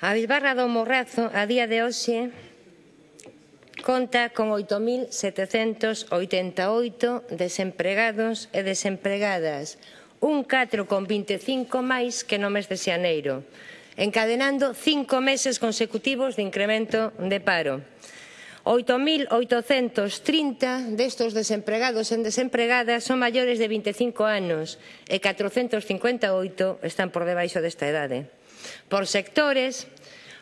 A Bisbarra do Morrazo, a día de hoxe, conta con 8.788 desempregados e desempregadas, un 4,25 máis que no mes de xaneiro, encadenando cinco meses consecutivos de incremento de paro. 8.830 destos desempregados e desempregadas son maiores de 25 anos e 458 están por debaixo desta edade por sectores,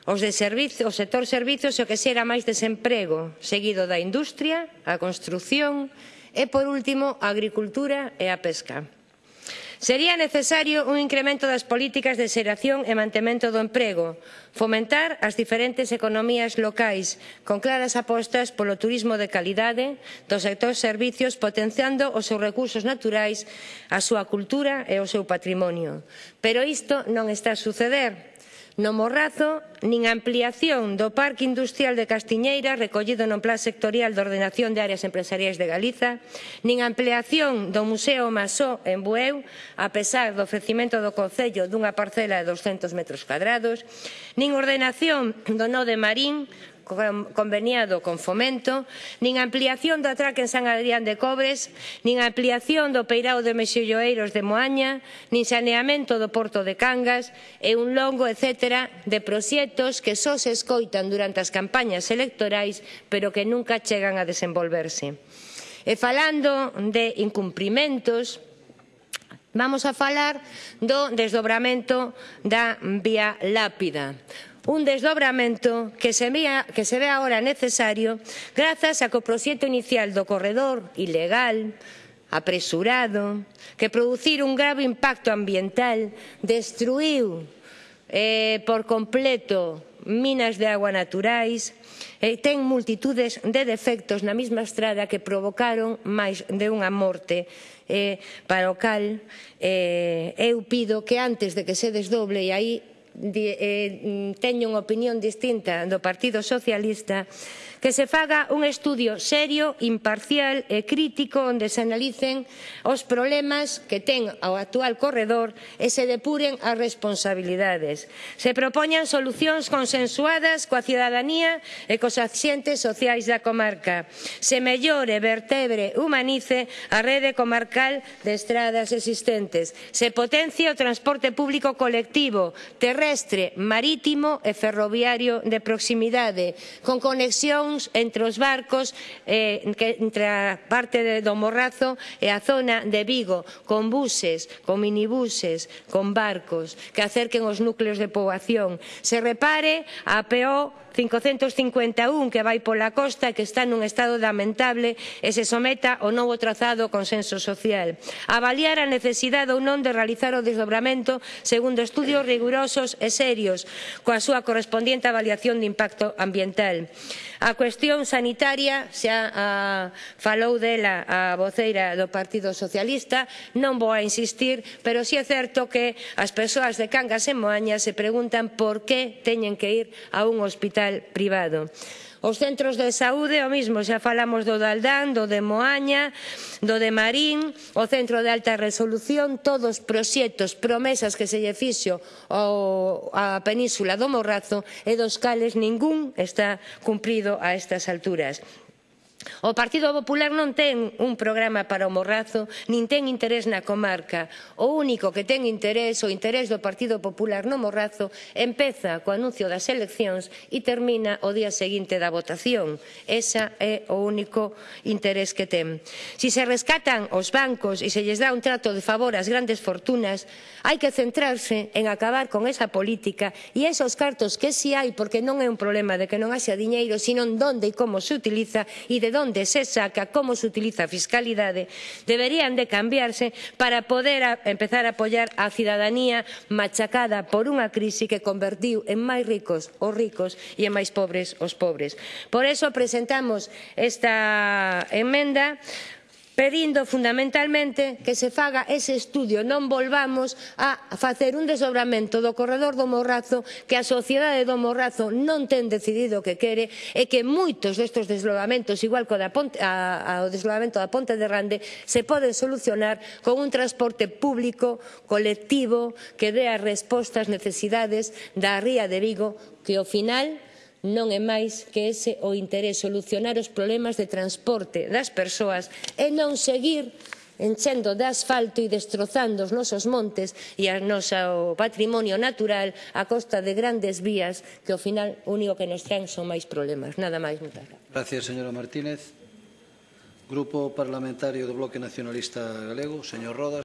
os de servizo, o sector servizos é o que xera máis desemprego, seguido da industria, a construción e, por último, a agricultura e a pesca. Sería necesario un incremento das políticas de xeración e mantemento do emprego, fomentar as diferentes economías locais, con claras apostas polo turismo de calidade, do sector servicios, potenciando os seus recursos naturais, a súa cultura e o seu patrimonio. Pero isto non está a suceder No Morrazo, nin a ampliación do Parque Industrial de Castiñeira recollido no Plan Sectorial de Ordenación de Áreas Empresariais de Galiza, nin a ampliación do Museo Masó en Bueu, a pesar do ofrecimento do Concello dunha parcela de 200 metros cuadrados, nin ordenación do Nó de Marín conveniado con Fomento, nin a ampliación do atraque en San Adrián de Cobres, nin a ampliación do peirao de Mexilloeiros de Moaña, nin saneamento do Porto de Cangas e un longo etcétera de proxectos que só se escoitan durante as campañas electorais pero que nunca chegan a desenvolverse. E falando de incumprimentos, Vamos a falar do desdobramento da vía lápida un desdobramento que se, vea, que se ve agora necesario grazas a que o proxecto inicial do corredor ilegal, apresurado, que producir un grave impacto ambiental destruiu eh, por completo minas de agua naturais, e ten multitudes de defectos na mesma estrada que provocaron máis de unha morte eh, para o cal eh, eu pido que antes de que se desdoble e aí de, eh, teño unha opinión distinta do Partido Socialista, que se faga un estudio serio, imparcial e crítico onde se analicen os problemas que ten o actual corredor e se depuren as responsabilidades. Se propoñan solucións consensuadas coa cidadanía e cos axentes sociais da comarca. Se mellore, vertebre, humanice a rede comarcal de estradas existentes. Se potencie o transporte público colectivo, terreno terrestre, marítimo e ferroviario de proximidade, con conexións entre os barcos eh, entre a parte de, do Morrazo e a zona de Vigo, con buses, con minibuses, con barcos, que acerquen os núcleos de poboación. Se repare a peor 551 que vai pola costa que está nun estado lamentable e se someta ao novo trazado consenso social. Avaliar a necesidade ou non de realizar o desdobramento segundo estudios rigurosos e serios coa súa correspondiente avaliación de impacto ambiental. A cuestión sanitaria xa a, falou dela a voceira do Partido Socialista, non vou a insistir, pero si sí é certo que as persoas de Cangas e Moaña se preguntan por que teñen que ir a un hospital hospital privado. Os centros de saúde, o mismo, xa falamos do de Aldán, do de Moaña, do de Marín, o centro de alta resolución, todos proxectos, promesas que se lle fixo ao, a península do Morrazo e dos cales ningún está cumprido a estas alturas. O Partido Popular non ten un programa para o morrazo, nin ten interés na comarca. O único que ten interés, o interés do Partido Popular no morrazo, empeza co anuncio das eleccións e termina o día seguinte da votación. Esa é o único interés que ten. Si se rescatan os bancos e se lles dá un trato de favor ás grandes fortunas, hai que centrarse en acabar con esa política e esos cartos que si hai, porque non é un problema de que non haxa diñeiro, sino onde e como se utiliza e de onde se saca, como se utiliza a fiscalidade, deberían de cambiarse para poder a, empezar a apoiar a cidadanía machacada por unha crise que convertiu en máis ricos os ricos e en máis pobres os pobres. Por iso presentamos esta emenda pedindo fundamentalmente que se faga ese estudio, non volvamos a facer un desdobramento do corredor do Morrazo que a sociedade do Morrazo non ten decidido que quere e que moitos destes desdobramentos, igual que o da ponte, a, ao desdobramento da Ponte de Rande, se poden solucionar con un transporte público colectivo que dé as respostas necesidades da ría de Vigo que ao final non é máis que ese o interés solucionar os problemas de transporte das persoas e non seguir enchendo de asfalto e destrozando os nosos montes e o noso patrimonio natural a costa de grandes vías que ao final o único que nos traen son máis problemas. Nada máis, moitas gracias. Gracias, señora Martínez. Grupo Parlamentario do Bloque Nacionalista Galego, señor Rodas.